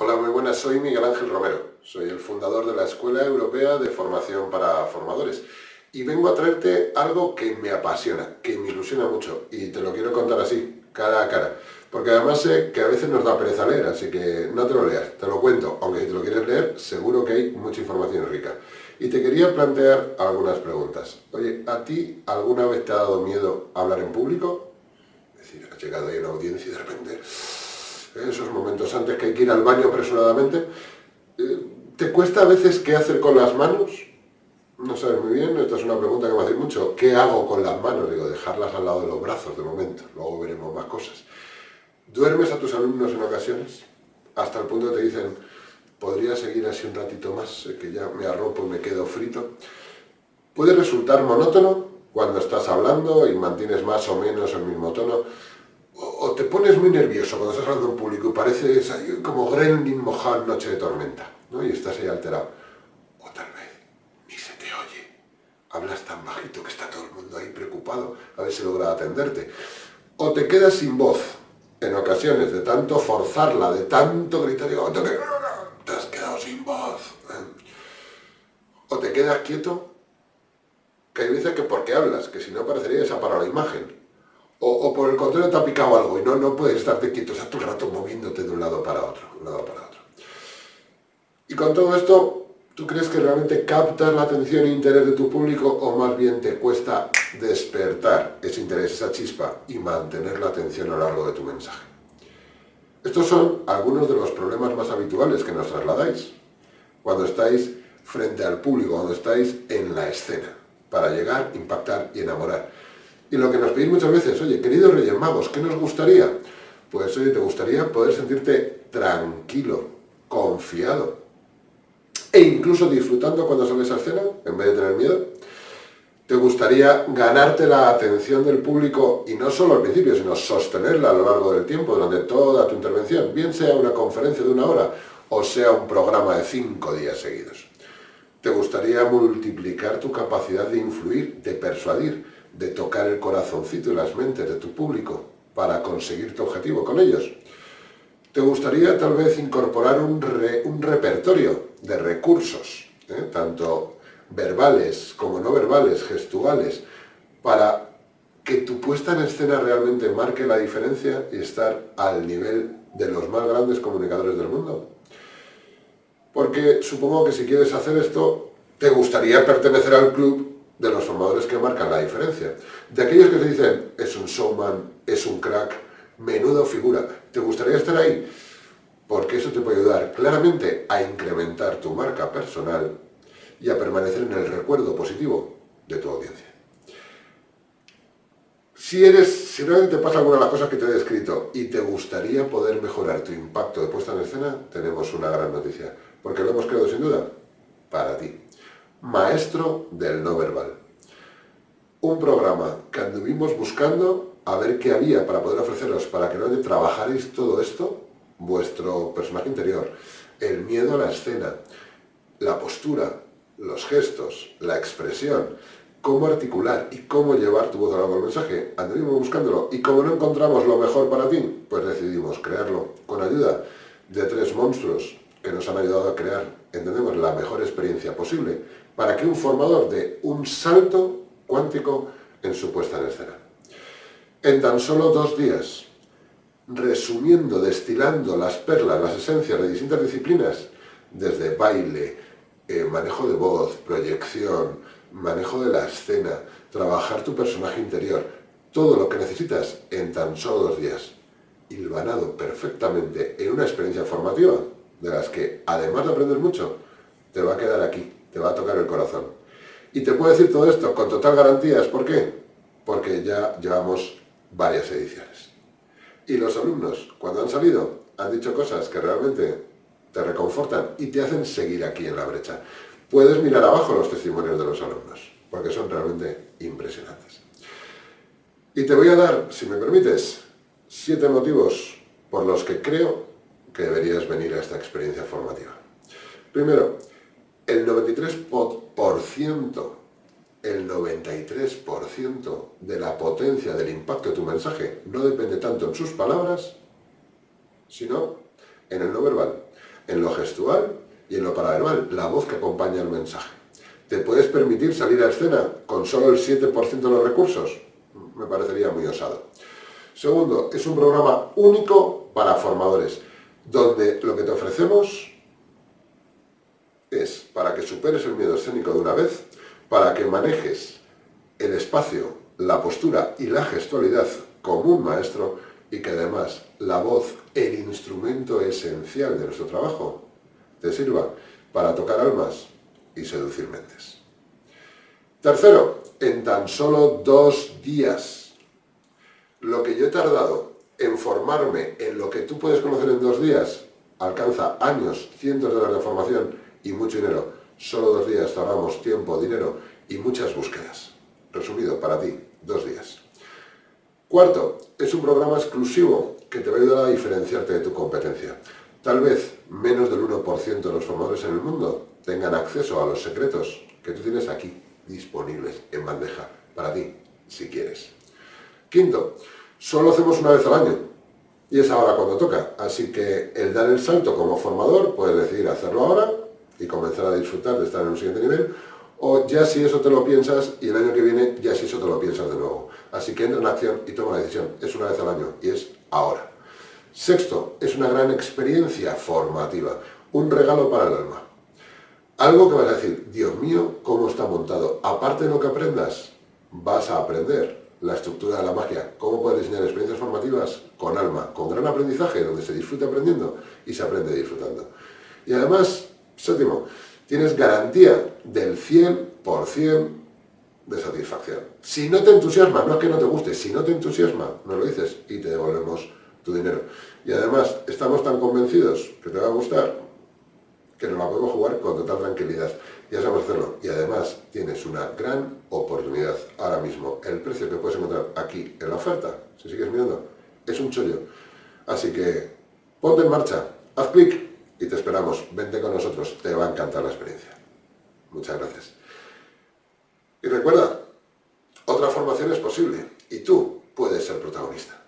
Hola, muy buenas, soy Miguel Ángel Romero. Soy el fundador de la Escuela Europea de Formación para Formadores. Y vengo a traerte algo que me apasiona, que me ilusiona mucho. Y te lo quiero contar así, cara a cara. Porque además sé que a veces nos da pereza leer, así que no te lo leas, te lo cuento. Aunque si te lo quieres leer, seguro que hay mucha información rica. Y te quería plantear algunas preguntas. Oye, ¿a ti alguna vez te ha dado miedo hablar en público? Es decir, has llegado ahí una audiencia y de repente esos momentos antes que hay que ir al baño apresuradamente. Eh, ¿Te cuesta a veces qué hacer con las manos? No sabes muy bien, esta es una pregunta que me hace mucho. ¿Qué hago con las manos? Digo, dejarlas al lado de los brazos de momento, luego veremos más cosas. ¿Duermes a tus alumnos en ocasiones? Hasta el punto que te dicen, podría seguir así un ratito más, que ya me arropo y me quedo frito. Puede resultar monótono cuando estás hablando y mantienes más o menos el mismo tono, o te pones muy nervioso cuando estás hablando en público y pareces como Gremlin mojado noche de tormenta, ¿no? Y estás ahí alterado. O tal vez ni se te oye. Hablas tan bajito que está todo el mundo ahí preocupado a ver si logra atenderte. O te quedas sin voz en ocasiones de tanto forzarla, de tanto gritar, digo, te, has quedado sin voz. ¿eh? O te quedas quieto, que hay veces que porque hablas, que si no parecería esa para la imagen el contrario te ha picado algo y no, no puedes estarte quieto, estás todo el rato moviéndote de un lado para otro, un lado para otro. Y con todo esto, ¿tú crees que realmente captas la atención e interés de tu público o más bien te cuesta despertar ese interés, esa chispa y mantener la atención a lo largo de tu mensaje? Estos son algunos de los problemas más habituales que nos trasladáis cuando estáis frente al público, cuando estáis en la escena, para llegar, impactar y enamorar. Y lo que nos pedís muchas veces, oye, queridos Reyes Magos, ¿qué nos gustaría? Pues oye, te gustaría poder sentirte tranquilo, confiado, e incluso disfrutando cuando sales a escena, en vez de tener miedo. ¿Te gustaría ganarte la atención del público, y no solo al principio, sino sostenerla a lo largo del tiempo, durante toda tu intervención, bien sea una conferencia de una hora, o sea un programa de cinco días seguidos? ¿Te gustaría multiplicar tu capacidad de influir, de persuadir, de tocar el corazoncito y las mentes de tu público para conseguir tu objetivo con ellos. ¿Te gustaría tal vez incorporar un, un repertorio de recursos, eh, tanto verbales como no verbales, gestuales, para que tu puesta en escena realmente marque la diferencia y estar al nivel de los más grandes comunicadores del mundo? Porque supongo que si quieres hacer esto, te gustaría pertenecer al club formadores que marcan la diferencia. De aquellos que te dicen, es un showman, es un crack, menudo figura, ¿te gustaría estar ahí? Porque eso te puede ayudar claramente a incrementar tu marca personal y a permanecer en el recuerdo positivo de tu audiencia. Si eres, si realmente te pasa alguna de las cosas que te he descrito y te gustaría poder mejorar tu impacto de puesta en escena, tenemos una gran noticia, porque lo hemos creado sin duda para ti maestro del no verbal. Un programa que anduvimos buscando a ver qué había para poder ofreceros, para que no trabajaréis todo esto, vuestro personaje interior, el miedo a la escena, la postura, los gestos, la expresión, cómo articular y cómo llevar tu voz a largo mensaje. Anduvimos buscándolo y como no encontramos lo mejor para ti, pues decidimos crearlo con ayuda de tres monstruos que nos han ayudado a crear, entendemos, la mejor experiencia posible para que un formador dé un salto cuántico en su puesta en escena. En tan solo dos días, resumiendo, destilando las perlas, las esencias de distintas disciplinas, desde baile, eh, manejo de voz, proyección, manejo de la escena, trabajar tu personaje interior, todo lo que necesitas en tan solo dos días, hilvanado perfectamente en una experiencia formativa, de las que, además de aprender mucho, te va a quedar aquí, te va a tocar el corazón. Y te puedo decir todo esto con total garantías, ¿por qué? Porque ya llevamos varias ediciones. Y los alumnos, cuando han salido, han dicho cosas que realmente te reconfortan y te hacen seguir aquí en la brecha. Puedes mirar abajo los testimonios de los alumnos, porque son realmente impresionantes. Y te voy a dar, si me permites, siete motivos por los que creo que deberías venir a esta experiencia formativa. Primero, el 93%, el 93% de la potencia del impacto de tu mensaje no depende tanto en sus palabras, sino en el no verbal. en lo gestual y en lo paraverbal, la voz que acompaña el mensaje. ¿Te puedes permitir salir a escena con solo el 7% de los recursos? Me parecería muy osado. Segundo, es un programa único para formadores, donde lo que te ofrecemos para que superes el miedo escénico de una vez, para que manejes el espacio, la postura y la gestualidad como un maestro y que además la voz, el instrumento esencial de nuestro trabajo, te sirva para tocar almas y seducir mentes. Tercero, en tan solo dos días, lo que yo he tardado en formarme en lo que tú puedes conocer en dos días, alcanza años, cientos de horas de formación y mucho dinero. Solo dos días tardamos tiempo, dinero y muchas búsquedas. Resumido, para ti, dos días. Cuarto, es un programa exclusivo que te va a ayudar a diferenciarte de tu competencia. Tal vez menos del 1% de los formadores en el mundo tengan acceso a los secretos que tú tienes aquí, disponibles en bandeja, para ti, si quieres. Quinto, solo hacemos una vez al año, y es ahora cuando toca, así que el dar el salto como formador, puedes decidir hacerlo ahora a disfrutar de estar en un siguiente nivel, o ya si eso te lo piensas y el año que viene ya si eso te lo piensas de nuevo. Así que entra en acción y toma la decisión. Es una vez al año y es ahora. Sexto, es una gran experiencia formativa, un regalo para el alma. Algo que vas a decir, Dios mío, ¿cómo está montado? Aparte de lo que aprendas, vas a aprender la estructura de la magia, cómo puedes diseñar experiencias formativas con alma, con gran aprendizaje, donde se disfruta aprendiendo y se aprende disfrutando. Y además, séptimo, tienes garantía del 100% de satisfacción. Si no te entusiasma, no es que no te guste, si no te entusiasma, no lo dices y te devolvemos tu dinero. Y además, estamos tan convencidos que te va a gustar que nos la podemos jugar con total tranquilidad. Ya sabemos hacerlo. Y además tienes una gran oportunidad ahora mismo. El precio que puedes encontrar aquí en la oferta, si sigues mirando, es un chollo. Así que ponte en marcha, haz clic y te esperamos. Vente con nosotros, te va a encantar la experiencia. Muchas gracias. Y recuerda, otra formación es posible y tú puedes ser protagonista.